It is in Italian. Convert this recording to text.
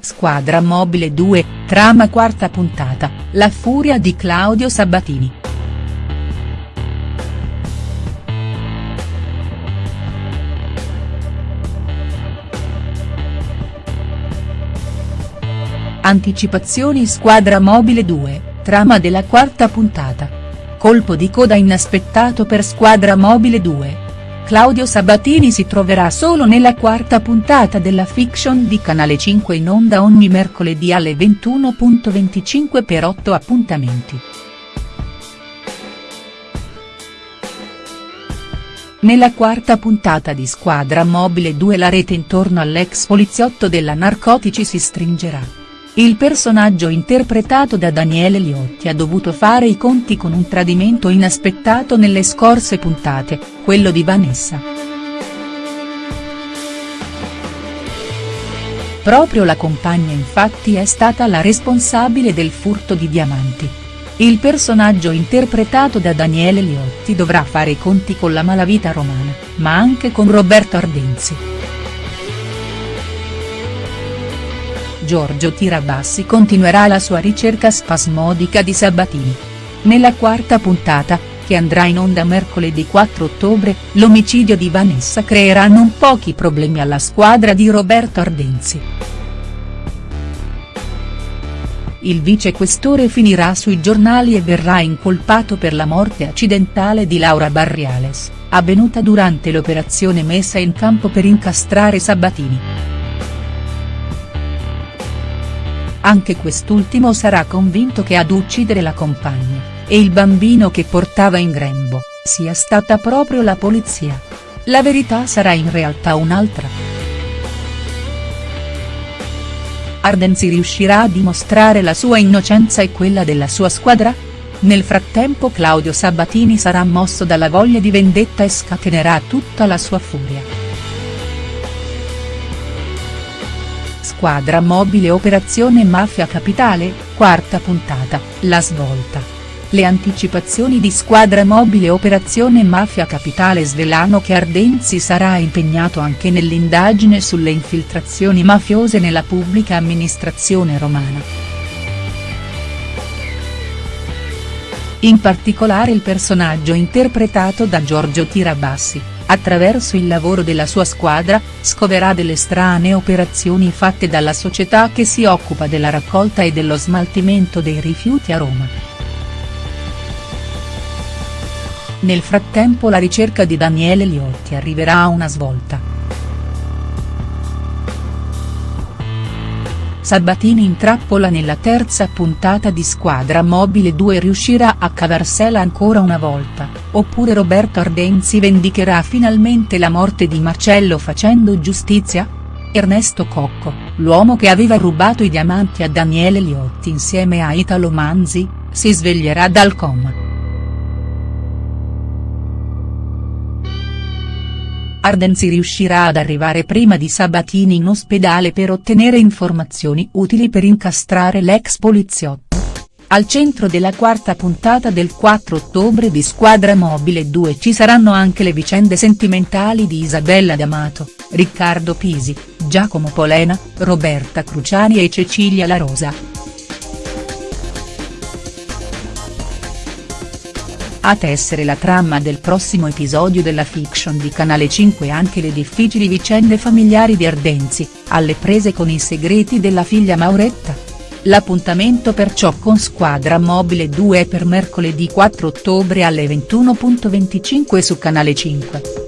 Squadra Mobile 2, trama quarta puntata, la furia di Claudio Sabatini. Anticipazioni Squadra Mobile 2, trama della quarta puntata. Colpo di coda inaspettato per Squadra Mobile 2. Claudio Sabatini si troverà solo nella quarta puntata della fiction di Canale 5 in onda ogni mercoledì alle 21.25 per 8 appuntamenti. Nella quarta puntata di Squadra Mobile 2 la rete intorno all'ex poliziotto della Narcotici si stringerà. Il personaggio interpretato da Daniele Liotti ha dovuto fare i conti con un tradimento inaspettato nelle scorse puntate, quello di Vanessa. Proprio la compagna infatti è stata la responsabile del furto di diamanti. Il personaggio interpretato da Daniele Liotti dovrà fare i conti con la malavita romana, ma anche con Roberto Ardenzi. Giorgio Tirabassi continuerà la sua ricerca spasmodica di Sabatini. Nella quarta puntata, che andrà in onda mercoledì 4 ottobre, l'omicidio di Vanessa creerà non pochi problemi alla squadra di Roberto Ardenzi. Il vicequestore finirà sui giornali e verrà incolpato per la morte accidentale di Laura Barriales, avvenuta durante l'operazione messa in campo per incastrare Sabatini. Anche quest'ultimo sarà convinto che ad uccidere la compagna, e il bambino che portava in grembo, sia stata proprio la polizia. La verità sarà in realtà un'altra. Ardenzi riuscirà a dimostrare la sua innocenza e quella della sua squadra? Nel frattempo Claudio Sabatini sarà mosso dalla voglia di vendetta e scatenerà tutta la sua furia. Squadra mobile Operazione Mafia Capitale, quarta puntata, la svolta. Le anticipazioni di Squadra Mobile Operazione Mafia Capitale svelano che Ardenzi sarà impegnato anche nell'indagine sulle infiltrazioni mafiose nella pubblica amministrazione romana. In particolare il personaggio interpretato da Giorgio Tirabassi attraverso il lavoro della sua squadra, scoverà delle strane operazioni fatte dalla società che si occupa della raccolta e dello smaltimento dei rifiuti a Roma. Nel frattempo la ricerca di Daniele Liotti arriverà a una svolta. Sabatini in trappola nella terza puntata di Squadra Mobile 2 riuscirà a cavarsela ancora una volta, oppure Roberto Ardenzi vendicherà finalmente la morte di Marcello facendo giustizia? Ernesto Cocco, l'uomo che aveva rubato i diamanti a Daniele Liotti insieme a Italo Manzi, si sveglierà dal coma. Ardenzi riuscirà ad arrivare prima di Sabatini in ospedale per ottenere informazioni utili per incastrare l'ex poliziotto. Al centro della quarta puntata del 4 ottobre di Squadra Mobile 2 ci saranno anche le vicende sentimentali di Isabella D'Amato, Riccardo Pisi, Giacomo Polena, Roberta Cruciani e Cecilia La Rosa. A tessere la trama del prossimo episodio della fiction di Canale 5 anche le difficili vicende familiari di Ardenzi, alle prese con i segreti della figlia Mauretta. L'appuntamento perciò con Squadra Mobile 2 è per mercoledì 4 ottobre alle 21.25 su Canale 5.